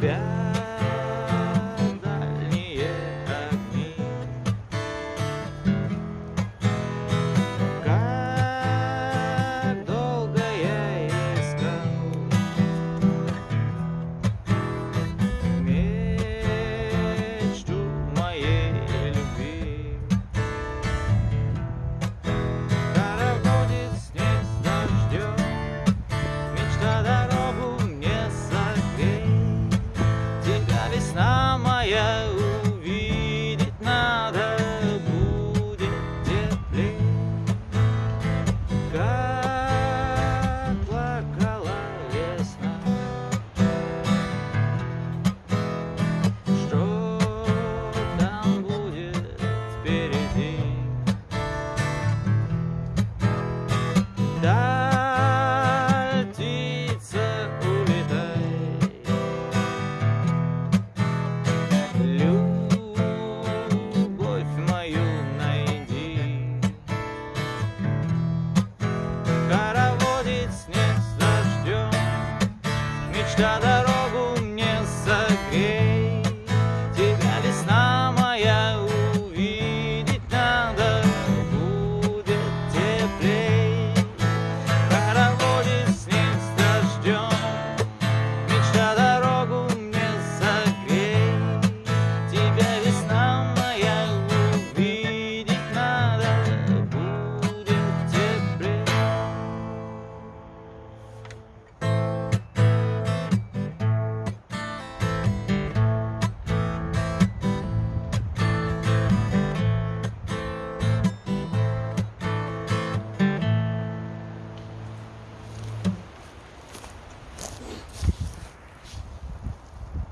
边。each other.